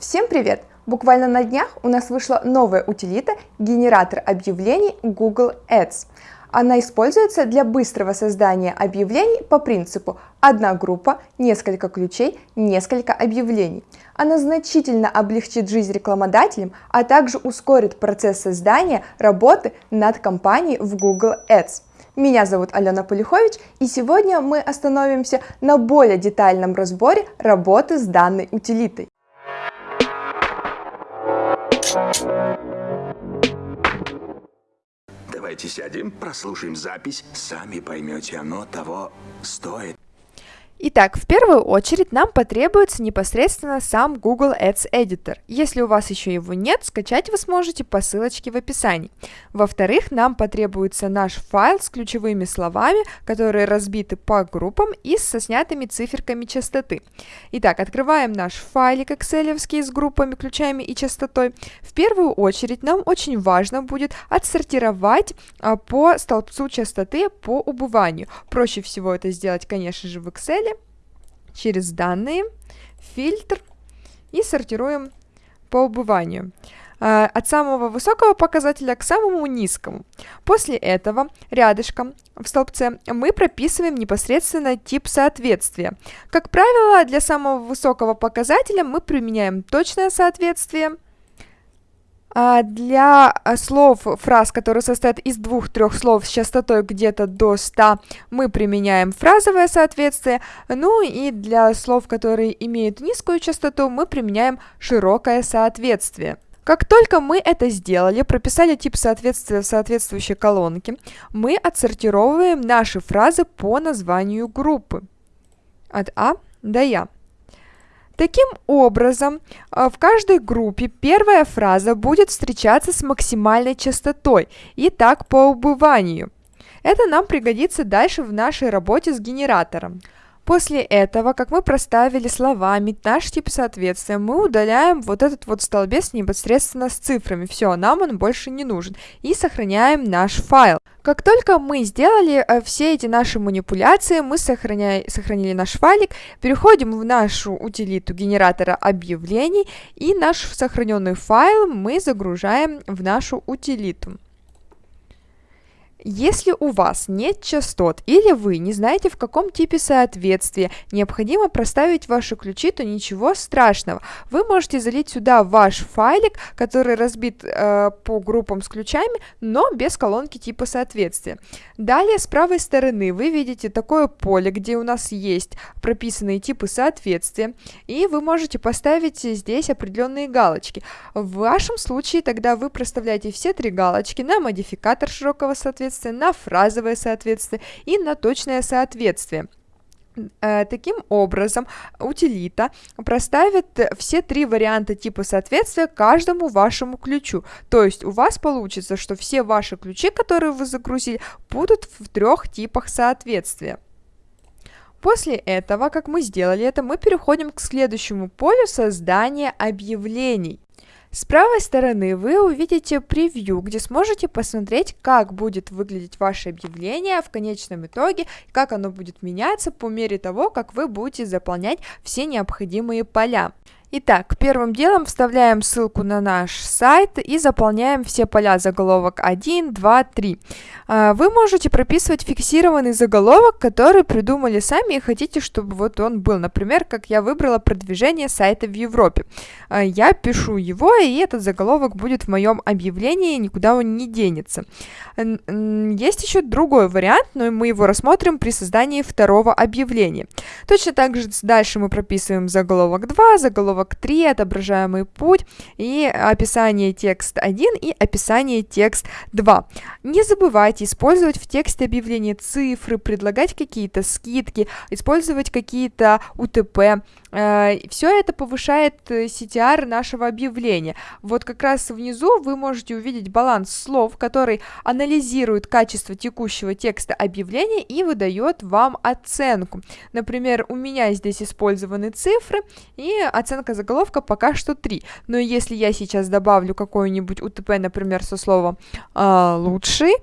Всем привет! Буквально на днях у нас вышла новая утилита генератор объявлений Google Ads. Она используется для быстрого создания объявлений по принципу одна группа, несколько ключей, несколько объявлений. Она значительно облегчит жизнь рекламодателям, а также ускорит процесс создания работы над компанией в Google Ads. Меня зовут Алена Полихович, и сегодня мы остановимся на более детальном разборе работы с данной утилитой. Давайте сядем, прослушаем запись, сами поймете, оно того стоит. Итак, в первую очередь нам потребуется непосредственно сам Google Ads Editor. Если у вас еще его нет, скачать вы сможете по ссылочке в описании. Во-вторых, нам потребуется наш файл с ключевыми словами, которые разбиты по группам и со снятыми циферками частоты. Итак, открываем наш файлик Excel с группами, ключами и частотой. В первую очередь нам очень важно будет отсортировать а, по столбцу частоты по убыванию. Проще всего это сделать, конечно же, в Excel через данные, фильтр и сортируем по убыванию а, от самого высокого показателя к самому низкому. После этого рядышком в столбце мы прописываем непосредственно тип соответствия. Как правило, для самого высокого показателя мы применяем точное соответствие – для а, слов, фраз, которые состоят из двух-трех слов с частотой где-то до 100, мы применяем фразовое соответствие. Ну и для слов, которые имеют низкую частоту, мы применяем широкое соответствие. Как только мы это сделали, прописали тип соответствия в соответствующей колонке, мы отсортировываем наши фразы по названию группы от А до Я. Таким образом, а, в каждой группе первая фраза будет встречаться с максимальной частотой, и так по убыванию. Это нам пригодится дальше в нашей работе с генератором. После этого, как мы проставили словами наш тип соответствия, мы удаляем вот этот вот столбец непосредственно с цифрами. Все, нам он больше не нужен. И сохраняем наш файл. Как только мы сделали э, все эти наши манипуляции, мы сохраня... сохранили наш файлик, переходим в нашу утилиту генератора объявлений и наш сохраненный файл мы загружаем в нашу утилиту. Если у вас нет частот или вы не знаете, в каком типе соответствия необходимо проставить ваши ключи, то ничего страшного. Вы можете залить сюда ваш файлик, который разбит э, по группам с ключами, но без колонки типа соответствия. Далее с правой стороны вы видите такое поле, где у нас есть прописанные типы соответствия, и вы можете поставить здесь определенные галочки. В вашем случае тогда вы проставляете все три галочки на модификатор широкого соответствия, соответствие, на фразовое соответствие и на точное соответствие. Э, таким образом, утилита проставит все три варианта типа соответствия каждому вашему ключу. То есть у вас получится, что все ваши ключи, которые вы загрузили, будут в трех типах соответствия. После этого, как мы сделали это, мы переходим к следующему полю создания объявлений. С правой стороны вы увидите превью, где сможете посмотреть, как будет выглядеть ваше объявление в конечном итоге, как оно будет меняться по мере того, как вы будете заполнять все необходимые поля. Итак, первым делом вставляем ссылку на наш сайт и заполняем все поля заголовок 1, 2, 3. Вы можете прописывать фиксированный заголовок, который придумали сами и хотите, чтобы вот он был. Например, как я выбрала продвижение сайта в Европе. А, я пишу его, и этот заголовок будет в моем объявлении, никуда он не денется. Есть еще другой вариант, но мы его рассмотрим при создании второго объявления. Точно так же дальше мы прописываем заголовок 2, заголовок 3, отображаемый путь и описание текст 1 и описание текст 2. Не забывайте использовать в тексте объявления цифры, предлагать какие-то скидки, использовать какие-то УТП. Э, Все это повышает CTR CTR нашего объявления. Вот как раз внизу вы можете увидеть баланс слов, который анализирует качество текущего текста объявления и выдает вам оценку. Например, у меня здесь использованы цифры, и оценка ссылка заголовка пока что 3. Но если я сейчас добавлю какое-нибудь УТП, например, со словом э, «лучший»,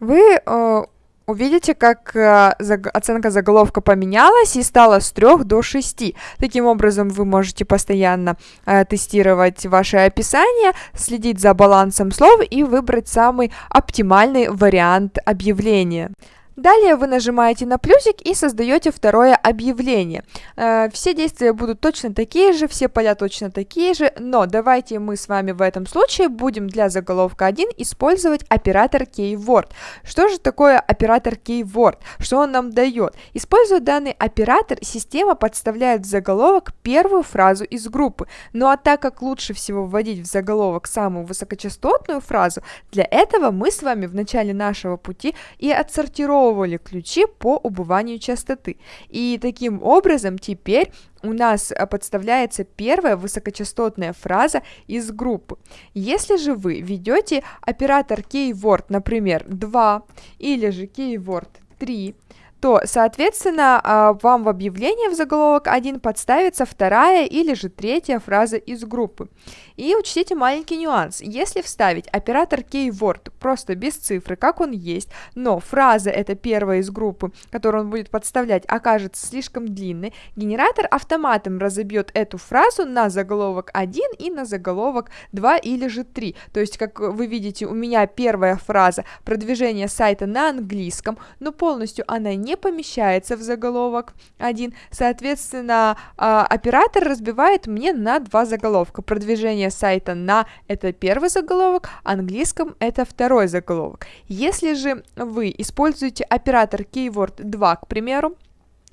вы э, увидите, как э, оценка заголовка поменялась и стала с 3 до 6. Таким образом, вы можете постоянно э, тестировать ваше описание, следить за балансом слов и выбрать самый оптимальный вариант объявления. Далее вы нажимаете на плюсик и создаете второе объявление. Э, все действия будут точно такие же, все поля точно такие же, но давайте мы с вами в этом случае будем для заголовка 1 использовать оператор keyword. Что же такое оператор keyword? Что он нам дает? Используя данный оператор, система подставляет в заголовок первую фразу из группы. Ну а так как лучше всего вводить в заголовок самую высокочастотную фразу, для этого мы с вами в начале нашего пути и отсортировали отсортировывали ключи по убыванию частоты. И таким образом теперь у нас э, подставляется первая высокочастотная фраза из группы. Если же вы ведете оператор keyword, например, 2 или же keyword 3, то, соответственно, а, вам в объявлении в заголовок 1 подставится вторая или же третья фраза из группы. И учтите маленький нюанс. Если вставить оператор keyword просто без цифры, как он есть, но фраза это первая из группы, которую он будет подставлять, окажется слишком длинной, генератор автоматом разобьет эту фразу на заголовок 1 и на заголовок 2 или же 3. То есть, как вы видите, у меня первая фраза продвижение сайта на английском, но полностью она не помещается в заголовок 1. Соответственно, а, оператор разбивает мне на два заголовка. Продвижение сайта на это первый заголовок, английском это второй заголовок. Если же вы используете оператор keyword 2, к примеру,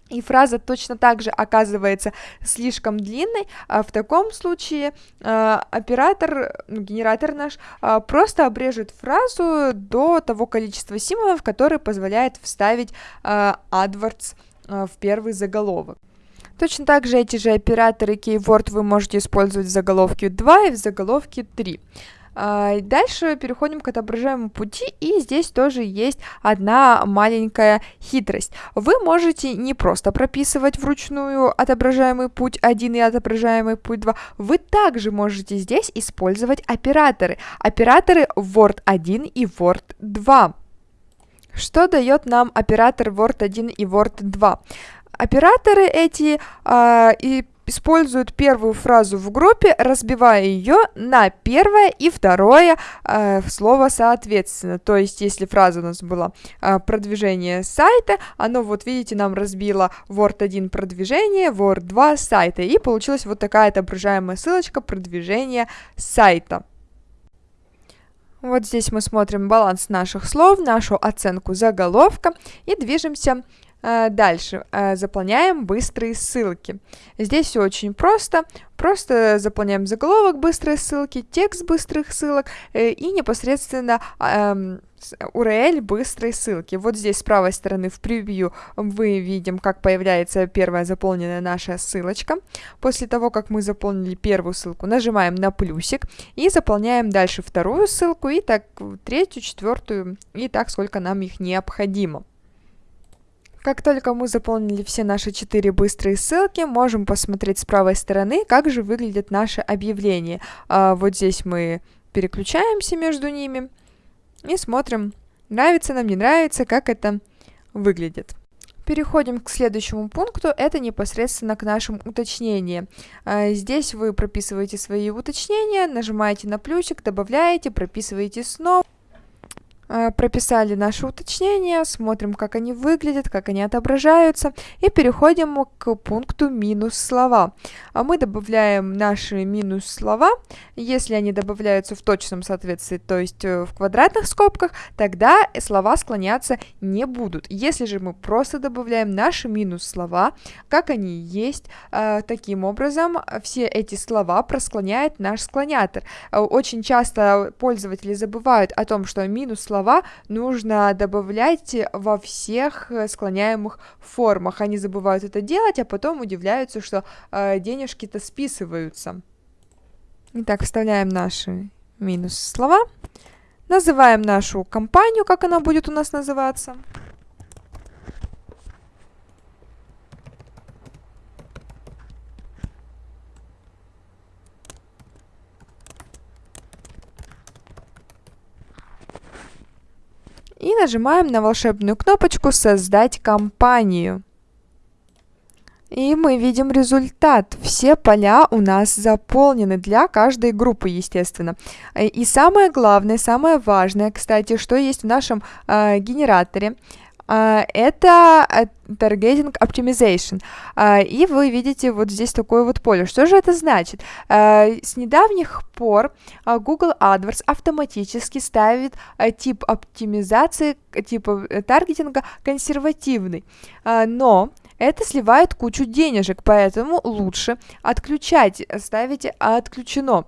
и фраза точно так же оказывается слишком длинной, а в таком случае э, оператор, ну, генератор наш, э, просто обрежет фразу до того количества символов, которые позволяет вставить э, AdWords в первый заголовок. Точно так же эти же операторы keyword вы можете использовать в заголовке 2 и в заголовке 3. А, дальше переходим к отображаемому пути, и здесь тоже есть одна маленькая хитрость. Вы можете не просто прописывать вручную отображаемый путь 1 и отображаемый путь 2, вы также можете здесь использовать операторы. Операторы Word 1 и Word 2. Что дает нам оператор Word 1 и Word 2? Операторы эти э, и используют первую фразу в группе, разбивая ее на первое и второе э, слово соответственно. То есть, если фраза у нас была э, продвижение сайта, оно, вот видите, нам разбило Word 1 продвижение, Word 2 сайта. И получилась вот такая отображаемая ссылочка продвижение сайта. Вот здесь мы смотрим баланс наших слов, нашу оценку заголовка и движемся дальше э, заполняем быстрые ссылки. Здесь все очень просто. Просто заполняем заголовок быстрые ссылки, текст быстрых ссылок э, и непосредственно URL быстрой ссылки. Вот здесь с правой стороны в превью мы видим, как появляется первая заполненная наша ссылочка. После того, как мы заполнили первую ссылку, нажимаем на плюсик и заполняем дальше вторую ссылку и так третью, четвертую и так сколько нам их необходимо. Как только мы заполнили все наши четыре быстрые ссылки, можем посмотреть с правой стороны, как же выглядит наше объявление. А, вот здесь мы переключаемся между ними и смотрим, нравится нам, не нравится, как это выглядит. Переходим к следующему пункту, это непосредственно к нашим уточнениям. А, здесь вы прописываете свои уточнения, нажимаете на плюсик, добавляете, прописываете снова. Э, прописали наши уточнения, смотрим, как они выглядят, как они отображаются, и переходим к пункту минус слова. А мы добавляем наши минус слова, если они добавляются в точном соответствии, то есть э, в квадратных скобках, тогда слова склоняться не будут. Если же мы просто добавляем наши минус слова, как они есть, э, таким образом все эти слова просклоняет наш склонятор. Очень часто пользователи забывают о том, что минус слова слова нужно добавлять во всех э, склоняемых формах. Они забывают это делать, а потом удивляются, что э, денежки-то списываются. Итак, вставляем наши минус слова. Называем нашу компанию, как она будет у нас называться. И нажимаем на волшебную кнопочку «Создать компанию». И мы видим результат. Все поля у нас заполнены для каждой группы, естественно. И самое главное, самое важное, кстати, что есть в нашем э, генераторе, это Targeting Optimization. Uh, и вы видите вот здесь такое вот поле. Что же это значит? С недавних пор Google AdWords автоматически ставит тип оптимизации, типа э, таргетинга консервативный. Но это сливает кучу денежек, поэтому лучше отключать, ставите отключено.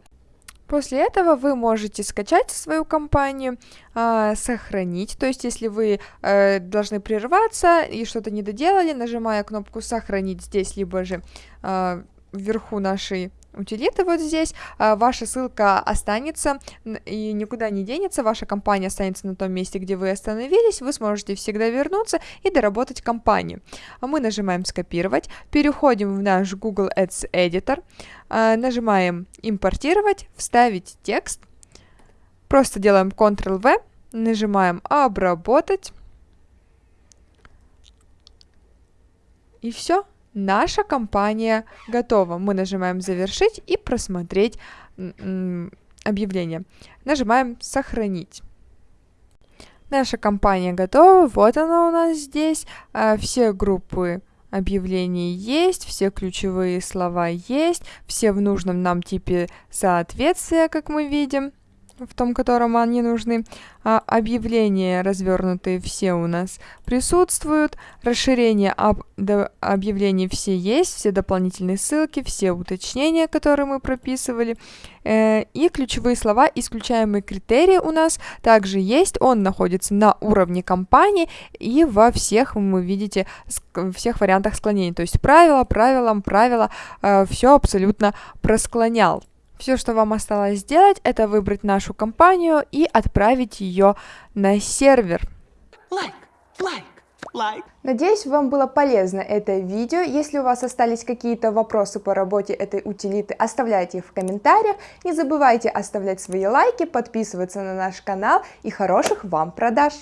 После этого вы можете скачать свою компанию, э, сохранить, то есть если вы э, должны прерваться и что-то не доделали, нажимая кнопку «Сохранить» здесь, либо же э, вверху нашей утилиты вот здесь, а, ваша ссылка останется и никуда не денется, ваша компания останется на том месте, где вы остановились, вы сможете всегда вернуться и доработать компанию. А мы нажимаем «Скопировать», переходим в наш Google Ads Editor, а, нажимаем «Импортировать», «Вставить текст», просто делаем Ctrl-V, нажимаем «Обработать», и все наша компания готова. Мы нажимаем «Завершить» и «Просмотреть объявление». Нажимаем «Сохранить». Наша компания готова, вот она у нас здесь, а, все группы объявлений есть, все ключевые слова есть, все в нужном нам типе соответствия, как мы видим в том, котором они нужны. А, объявления развернутые все у нас присутствуют. Расширение об, до, объявлений все есть, все дополнительные ссылки, все уточнения, которые мы прописывали. Э, и ключевые слова, исключаемые критерии у нас также есть. Он находится на уровне компании и во всех, вы видите, всех вариантах склонений. То есть правило, правилам, правило, э, все абсолютно просклонял. Все, что вам осталось сделать, это выбрать нашу компанию и отправить ее на сервер. Like, like. Like. Надеюсь, вам было полезно это видео. Если у вас остались какие-то вопросы по работе этой утилиты, оставляйте их в комментариях. Не забывайте оставлять свои лайки, подписываться на наш канал и хороших вам продаж!